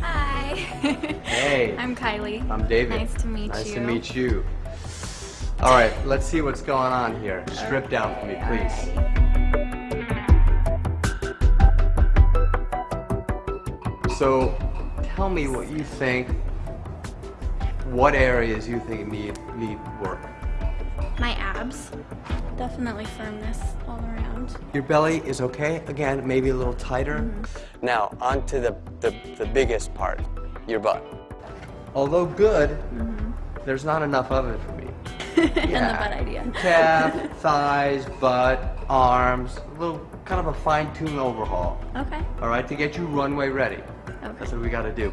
Hi. Hey. I'm Kylie. I'm David. Nice to meet nice you. Nice to meet you. All right, let's see what's going on here. Strip down for me, please. So, tell me what you think. What areas you think need need work? My abs. Definitely firmness all around. Your belly is okay. Again, maybe a little tighter. Mm-hmm. Now, on to the, the, the biggest part, your butt. Although good, there's not enough of it for me. Mm-hmm. and the butt idea. Calf, thighs, butt, arms, a little kind of a fine-tune overhaul. Okay. All right, to get you runway ready. Okay. That's what we got to do.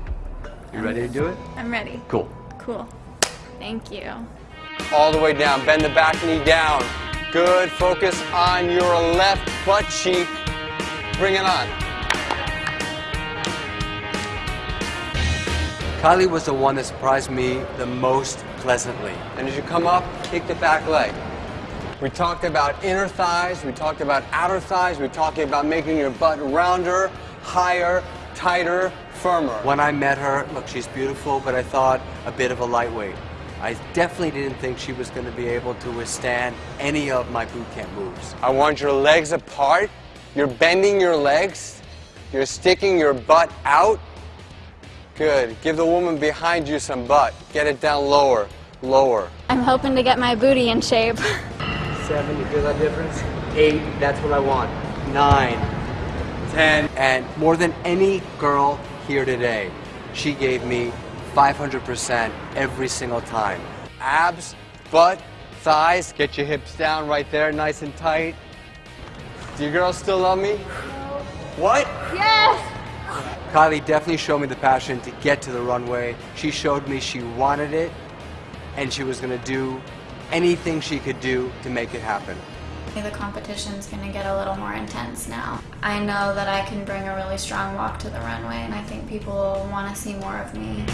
You ready to do it? I'm ready. Cool. Cool. Thank you. All the way down. Bend the back knee down. Good. Focus on your left butt cheek. Bring it on. Kylie was the one that surprised me the most pleasantly. And as you come up, kick the back leg. We talked about inner thighs, we talked about outer thighs, we talked about making your butt rounder, higher, tighter, firmer. When I met her, look, she's beautiful, but I thought a bit of a lightweight. I definitely didn't think she was going to be able to withstand any of my boot camp moves. I want your legs apart. You're bending your legs. You're sticking your butt out. Good. Give the woman behind you some butt. Get it down lower, lower. I'm hoping to get my booty in shape. Seven, you feel that difference? Eight, that's what I want. Nine, ten, and more than any girl here today, she gave me 500% every single time. Abs, butt, thighs, get your hips down right there, nice and tight. Do you girls still love me? What? yes! Kylie definitely showed me the passion to get to the runway. She showed me she wanted it, and she was gonna do anything she could do to make it happen. The competition's to get a little more intense now. I know that I can bring a really strong walk to the runway, and I think people want to see more of me.